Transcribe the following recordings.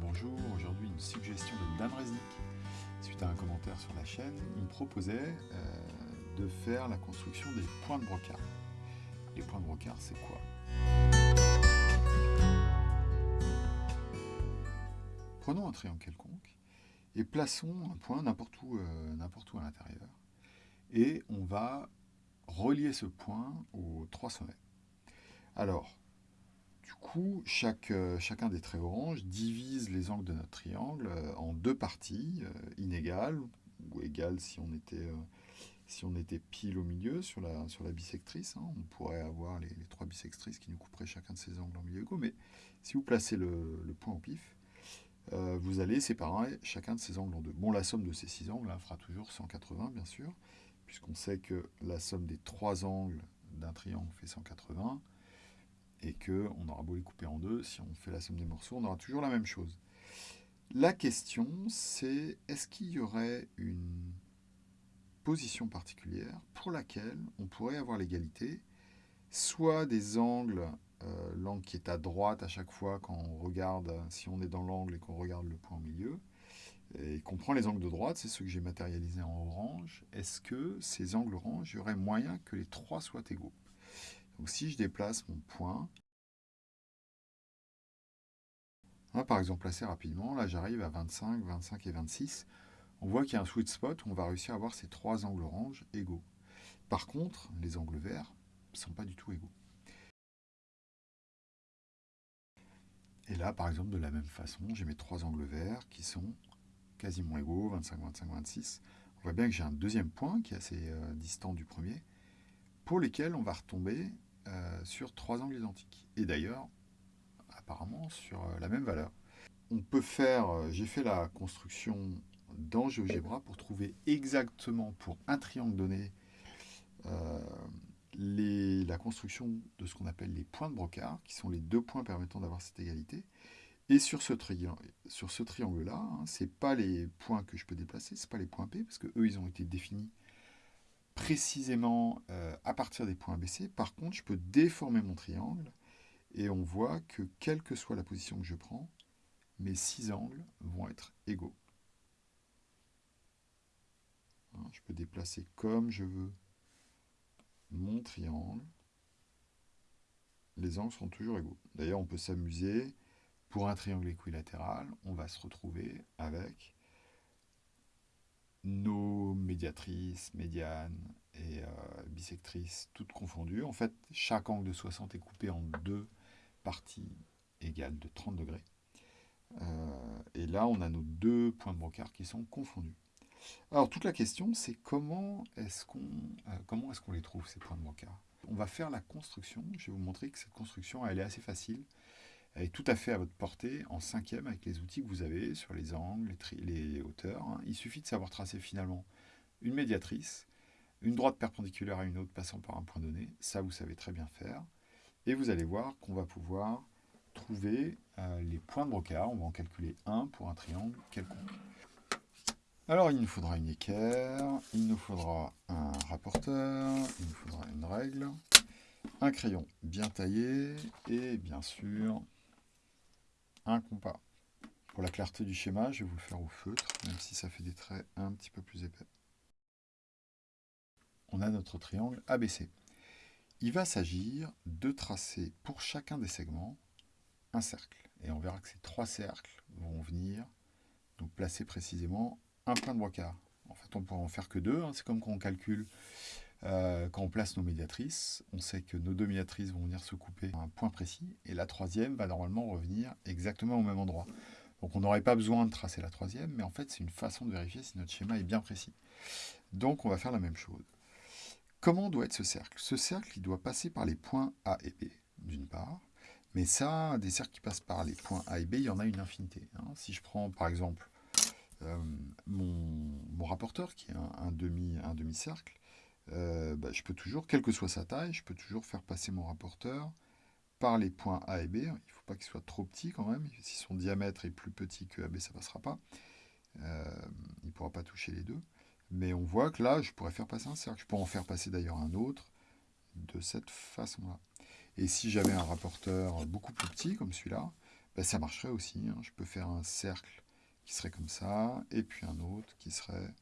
Bonjour, aujourd'hui une suggestion de Dan Resnick. Suite à un commentaire sur la chaîne, il me proposait euh, de faire la construction des points de brocard. Les points de brocard, c'est quoi? Prenons un triangle quelconque et plaçons un point n'importe où, euh, n'importe où à l'intérieur. Et on va relier ce point aux trois sommets. Alors, du coup, euh, chacun des traits orange divise les angles de notre triangle euh, en deux parties euh, inégales, ou égales si on était, pile au milieu sur la, sur bisectrice. Hein. on pourrait avoir les, trois bisectrices qui nous couperaient chacun de ces angles en milieu égaux, mais si vous placez le, point au pif, vous allez séparer chacun de ces angles en deux. Bon, la somme de ces six angles fera toujours 180, bien sûr, puisqu'on sait que la somme des trois angles d'un triangle fait 180, et qu'on aura beau les couper en deux, si on fait la somme des morceaux, on aura toujours la même chose. La question, c'est est-ce qu'il y aurait une position particulière pour laquelle on pourrait avoir l'égalité, soit des angles, euh, l'angle qui est à droite à chaque fois quand on regarde, si on est dans l'angle et qu'on regarde le point au milieu, et qu'on prend les angles de droite, c'est ceux que j'ai matérialisés en orange, est-ce que ces angles orange, il y aurait moyen que les trois soient égaux? Donc si je déplace mon point, par exemple assez rapidement, là j'arrive à 25, 25 et 26, on voit qu'il y a un sweet spot où on va réussir à avoir ces trois angles orange égaux. Par contre, les angles verts ne sont pas du tout égaux. Et là, par exemple, de la même façon, j'ai mes trois angles verts qui sont quasiment égaux, 25, 25, 26. On voit bien que j'ai un deuxième point qui est assez euh, distant du premier, pour lesquels on va retomber euh, sur trois angles identiques. Et d'ailleurs, apparemment, sur euh, la même valeur. On peut faire, euh, j'ai fait la construction dans GeoGebra pour trouver exactement pour un triangle donné la construction de ce qu'on appelle les points de brocard, qui sont les deux points permettant d'avoir cette égalité. Et sur ce, sur ce triangle-là, hein, ce n'est pas les points que je peux déplacer, ce pas les points P, parce que eux, ils ont été définis précisément euh, à partir des points ABC. Par contre, je peux déformer mon triangle et on voit que quelle que soit la position que je prends, mes six angles vont être égaux. Hein, je peux déplacer comme je veux mon triangle. Les angles seront toujours égaux. D'ailleurs, on peut s'amuser. Pour un triangle équilatéral, on va se retrouver avec nos médiatrices, médianes et euh, bisectrices, toutes confondues. En fait, chaque angle de 60 est coupé en deux parties égales de 30 degrés. Euh, et là, on a nos deux points de brocard qui sont confondus. Alors, toute la question, c'est comment est-ce qu'on euh, les trouve, ces points de brocard On va faire la construction. Je vais vous montrer que cette construction, elle est assez facile. Elle est tout à fait à votre portée en cinquième avec les outils que vous avez sur les angles, les, hauteurs. Hein. Il suffit de savoir tracer finalement une médiatrice, une droite perpendiculaire à une autre passant par un point donné. Ça, vous savez très bien faire. Et vous allez voir qu'on va pouvoir trouver euh, les points de brocard. On va en calculer un pour un triangle quelconque. Alors, il nous faudra une équerre, il nous faudra un rapporteur, il nous faudra une règle, un crayon bien taillé et bien sûr compas. Pour la clarté du schéma, je vais vous le faire au feutre, même si ça fait des traits un petit peu plus épais. On a notre triangle ABC. Il va s'agir de tracer pour chacun des segments un cercle. Et on verra que ces trois cercles vont venir nous placer précisément un point de brocard. En fait, on pourra en faire que deux. Hein. C'est comme quand on calcule euh, quand on place nos médiatrices, on sait que nos deux médiatrices vont venir se couper à un point précis, et la troisième va normalement revenir exactement au même endroit. Donc on n'aurait pas besoin de tracer la troisième, mais en fait c'est une façon de vérifier si notre schéma est bien précis. Donc on va faire la même chose. Comment doit être ce cercle? Ce cercle, doit passer par les points A et B, d'une part, mais ça, des cercles qui passent par les points A et B, il y en a une infinité. Hein. Si je prends par exemple euh, mon, rapporteur, qui est un demi-cercle, euh, bah, je peux toujours, quelle que soit sa taille, je peux toujours faire passer mon rapporteur par les points A et B. Il ne faut pas qu'il soit trop petit quand même. Si son diamètre est plus petit que AB, ça ne passera pas. Euh, il ne pourra pas toucher les deux. Mais on voit que là, je pourrais faire passer un cercle. Je pourrais en faire passer d'ailleurs un autre de cette façon-là. Et si j'avais un rapporteur beaucoup plus petit, comme celui-là, ben, ça marcherait aussi. Hein. Je peux faire un cercle qui serait comme ça, et puis un autre qui serait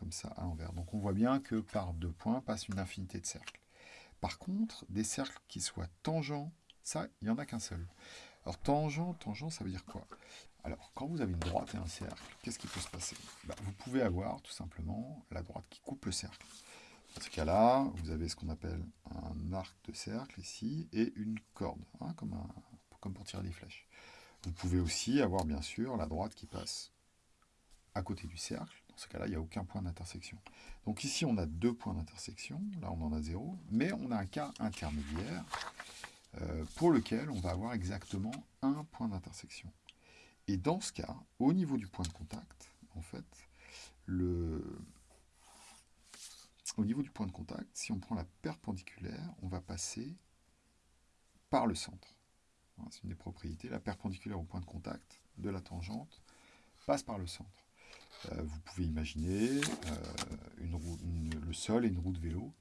comme ça à l'envers. Donc on voit bien que par deux points passe une infinité de cercles. Par contre, des cercles qui soient tangents, ça, il n'y en a qu'un seul. Alors tangent, tangent, ça veut dire quoi? Alors, quand vous avez une droite et un cercle, qu'est-ce qui peut se passer? Ben, Vous pouvez avoir tout simplement la droite qui coupe le cercle. Dans ce cas-là, vous avez ce qu'on appelle un arc de cercle ici, et une corde, hein, comme pour tirer des flèches. Vous pouvez aussi avoir bien sûr la droite qui passe à côté du cercle. Ce cas-là, il n'y a aucun point d'intersection. Donc ici, on a deux points d'intersection. Là, on en a zéro. Mais on a un cas intermédiaire euh, pour lequel on va avoir exactement un point d'intersection. Et dans ce cas, au niveau du point de contact, en fait, au niveau du point de contact, si on prend la perpendiculaire, on va passer par le centre. C'est une des propriétés. La perpendiculaire au point de contact de la tangente passe par le centre. Euh, vous pouvez imaginer euh, le sol et une roue de vélo.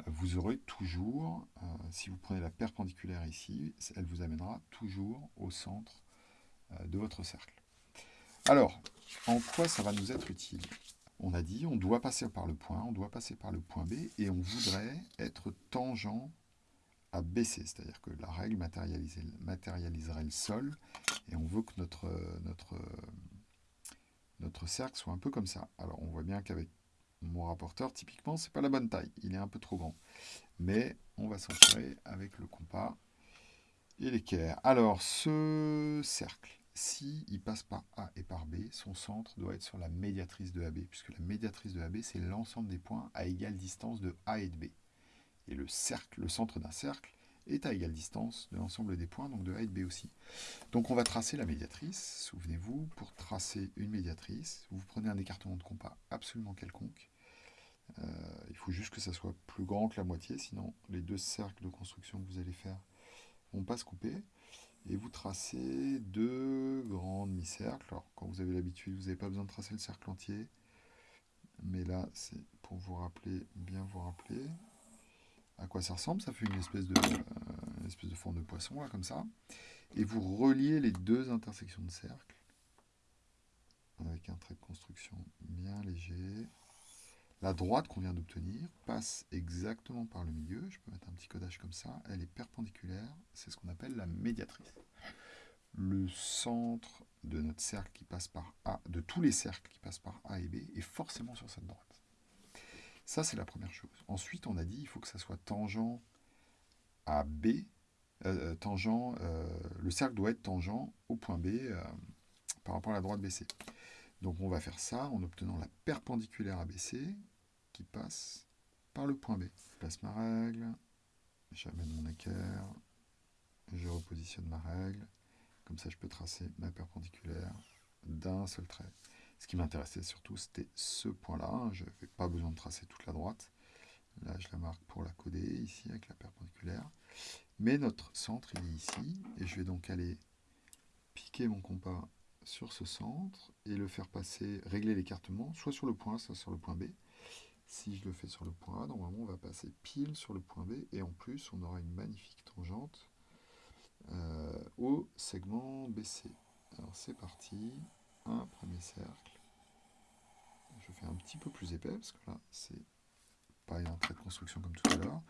Euh, vous aurez toujours, si vous prenez la perpendiculaire ici, elle vous amènera toujours au centre de votre cercle. Alors, en quoi ça va nous être utile? On a dit, on doit passer par le point, on doit passer par le point B, et on voudrait être tangent à baisser, c'est-à-dire que la règle matérialiserait le sol, et on veut que notre, notre notre cercle soit un peu comme ça. Alors on voit bien qu'avec mon rapporteur, typiquement, c'est pas la bonne taille. Il est un peu trop grand. Mais on va s'en avec le compas et l'équerre. Alors, ce cercle, si il passe par A et par B, son centre doit être sur la médiatrice de AB, puisque la médiatrice de AB, c'est l'ensemble des points à égale distance de A et de B. Et le cercle, le centre d'un cercle, est à égale distance de l'ensemble des points, donc de A et de B aussi. Donc on va tracer la médiatrice. Souvenez-vous, pour tracer une médiatrice, vous prenez un écartement de compas absolument quelconque. Euh, il faut juste que ça soit plus grand que la moitié, sinon les deux cercles de construction que vous allez faire vont pas se couper. Et vous tracez deux grands demi-cercles. Alors quand vous avez l'habitude, vous n'avez pas besoin de tracer le cercle entier. Mais là, c'est pour vous rappeler, bien vous rappeler à quoi ça ressemble. Ça fait une espèce de, euh, espèce de forme de poisson, là, comme ça. Et vous reliez les deux intersections de cercle avec un trait de construction bien léger. La droite qu'on vient d'obtenir passe exactement par le milieu. Je peux mettre un petit codage comme ça. Elle est perpendiculaire. C'est ce qu'on appelle la médiatrice. Le centre de notre cercle qui passe par A, de tous les cercles qui passent par A et B, est forcément sur cette droite. Ça, c'est la première chose. Ensuite, on a dit il faut que ça soit tangent à B. Euh, euh, tangent, euh, le cercle doit être tangent au point B par rapport à la droite BC. Donc on va faire ça en obtenant la perpendiculaire ABC qui passe par le point B. Je place ma règle, j'amène mon équerre, je repositionne ma règle. Comme ça, je peux tracer ma perpendiculaire d'un seul trait. Ce qui m'intéressait surtout, c'était ce point-là. Je n'avais pas besoin de tracer toute la droite. Là, je la marque pour la coder, ici, avec la perpendiculaire. Mais notre centre, il est ici. Et je vais donc aller piquer mon compas sur ce centre et le faire passer, régler l'écartement, soit sur le point A, soit sur le point B. Si je le fais sur le point A, normalement, on va passer pile sur le point B. Et en plus, on aura une magnifique tangente euh, au segment BC. Alors, c'est parti. Un premier cercle je fais un petit peu plus épais, parce que là, c'est pas un trait de construction comme tout à l'heure.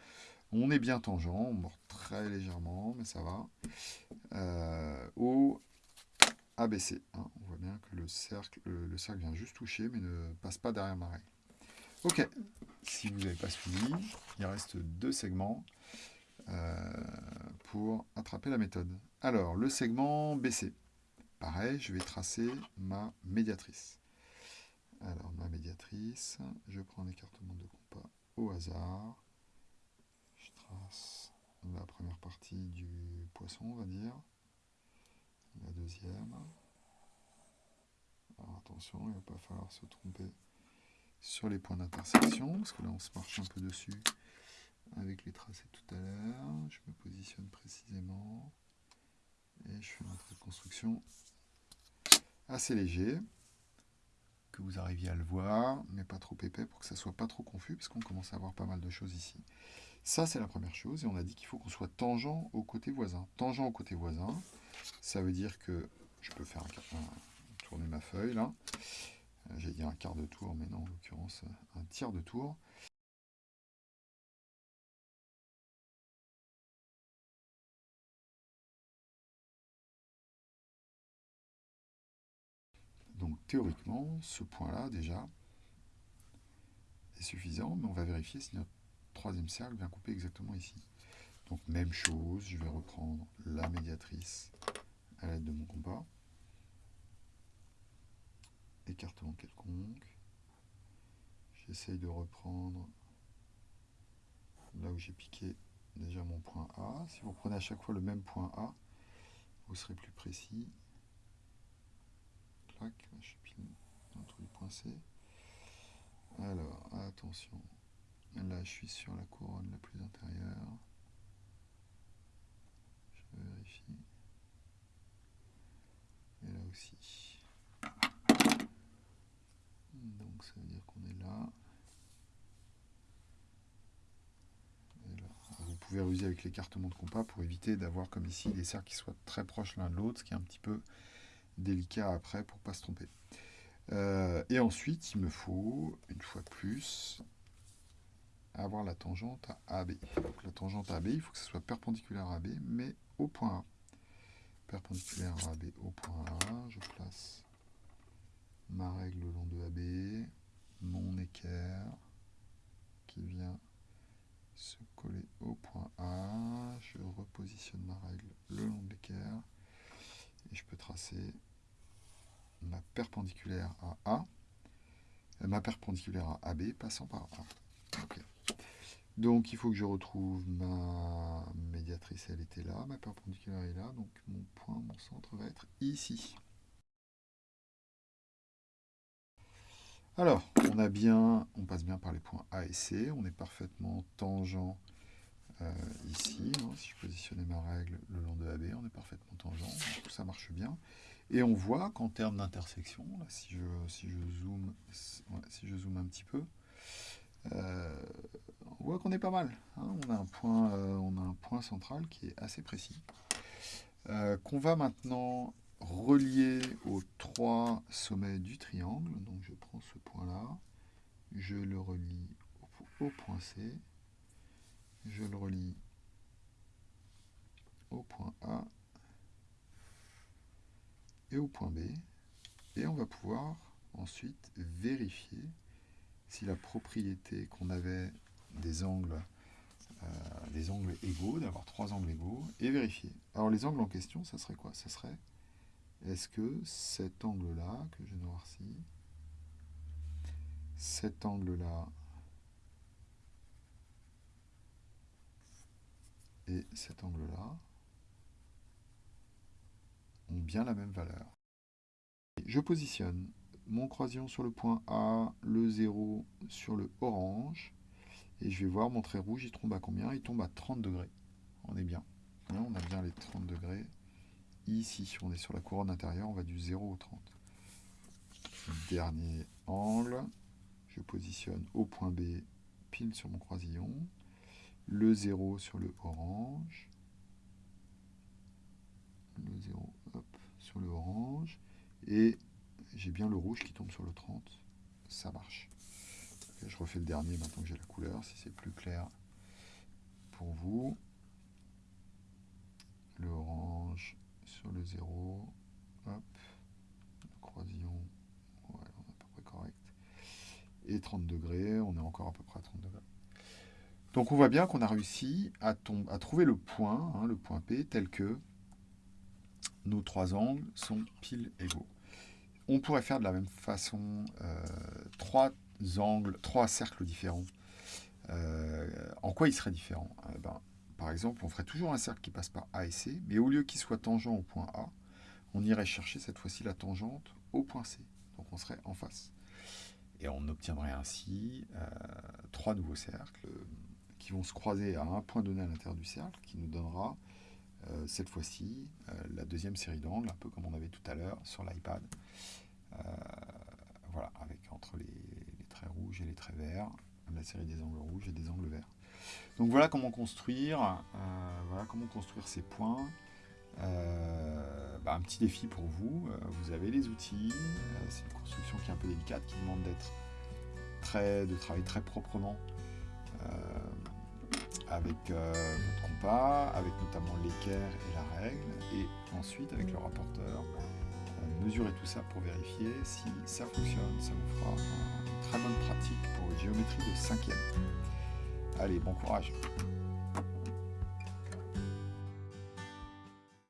On est bien tangent, on mord très légèrement, mais ça va. Euh, au ABC, hein, on voit bien que le cercle, le, cercle vient juste toucher, mais ne passe pas derrière ma règle. Ok, si vous n'avez pas suivi, il reste deux segments euh, pour attraper la méthode. Alors, le segment BC. Pareil, je vais tracer ma médiatrice. Alors, ma médiatrice, je prends un écartement de compas au hasard. Je trace la première partie du poisson, on va dire. La deuxième. Alors attention, il ne va pas falloir se tromper sur les points d'intersection, parce que là on se marche un peu dessus avec les tracés tout à l'heure. Je me positionne précisément et je fais trait de construction assez léger que vous arriviez à le voir, mais pas trop épais pour que ça soit pas trop confus, parce qu'on commence à avoir pas mal de choses ici. Ça, c'est la première chose, et on a dit qu'il faut qu'on soit tangent au côté voisin. Tangent au côté voisin, Ça veut dire que je peux faire tourner ma feuille là. Euh, j'ai dit un quart de tour, mais non, en l'occurrence, un tiers de tour. Théoriquement, ce point-là, déjà, est suffisant, mais on va vérifier si notre troisième cercle vient couper exactement ici. Donc même chose, je vais reprendre la médiatrice à l'aide de mon compas. Écartement quelconque. J'essaye de reprendre là où j'ai piqué déjà mon point A. Si vous prenez à chaque fois le même point A, vous serez plus précis. C. Alors, attention. Là, je suis sur la couronne la plus intérieure. Je vérifie. Et là aussi. Donc, ça veut dire qu'on est là. Vous pouvez ruser avec l'écartement de compas pour éviter d'avoir, comme ici, des cercles qui soient très proches l'un de l'autre, ce qui est un petit peu délicat après pour ne pas se tromper. Euh, et ensuite, il me faut, une fois de plus, avoir la tangente à AB. Donc la tangente à AB, il faut que ce soit perpendiculaire à AB, mais au point A. Perpendiculaire à AB au point A, je place ma règle le long de AB, mon équerre qui vient se coller au point A, je repositionne ma règle le long de l'équerre, et je peux tracer perpendiculaire à A, ma perpendiculaire à AB passant par A. Donc il faut que je retrouve ma médiatrice, elle était là, ma perpendiculaire est là, donc mon point, mon centre va être ici. Alors, on a bien, on passe bien par les points A et C, on est parfaitement tangent euh, ici. Hein. si je positionnais ma règle le long de AB, on est parfaitement tangent, ça marche bien. Et on voit qu'en termes d'intersection, si je, zoome, un petit peu, euh, on voit qu'on est pas mal. Hein. on, a un point, euh, on a un point central qui est assez précis. Euh, qu'on va maintenant relier aux trois sommets du triangle. Donc je prends ce point-là, je le relie au, point C, je le relie au point A et au point B. Et on va pouvoir ensuite vérifier si la propriété qu'on avait des angles, euh, des angles égaux, d'avoir trois angles égaux, est vérifiée. Alors les angles en question, ça serait quoi? Ça serait, est-ce que cet angle-là, que j'ai noirci, cet angle-là et cet angle-là bien la même valeur. Je positionne mon croisillon sur le point A, le 0 sur le orange. Et je vais voir mon trait rouge, il tombe à combien? Il tombe à 30 degrés. On est bien. on a bien les 30 degrés. Ici, on est sur la couronne intérieure, on va du 0 au 30. Dernier angle. Je positionne au point B, pile sur mon croisillon. Le 0 sur le orange. Le 0 sur le orange. Et j'ai bien le rouge qui tombe sur le 30, ça marche. je refais le dernier maintenant que j'ai la couleur, si c'est plus clair pour vous. Le orange sur le 0, hop, le croisillon, on est à peu près correct. Et 30 degrés, on est encore à peu près à 30 degrés. Donc on voit bien qu'on a réussi à, à, trouver le point, hein, le point P, tel que nos trois angles sont pile égaux. On pourrait faire de la même façon euh, trois angles, trois cercles différents. Euh, en quoi ils seraient différents? Euh, ben, Par exemple, on ferait toujours un cercle qui passe par A et C, mais au lieu qu'il soit tangent au point A, on irait chercher cette fois-ci la tangente au point C. Donc on serait en face. Et on obtiendrait ainsi trois nouveaux cercles qui vont se croiser à un point donné à l'intérieur du cercle, qui nous donnera cette fois-ci la deuxième série d'angles, un peu comme on avait tout à l'heure sur l'iPad. Euh, voilà, avec entre les, traits rouges et les traits verts, la série des angles rouges et des angles verts. Donc voilà comment construire, euh, voilà comment construire ces points Bah, un petit défi pour vous. vous avez les outils. c'est une construction qui est un peu délicate, qui demande d'être très, de travailler très proprement avec votre avec notamment l'équerre et la règle, et ensuite avec le rapporteur, mesurer tout ça pour vérifier si ça fonctionne. Ça vous fera une très bonne pratique pour une géométrie de cinquième. Allez, bon courage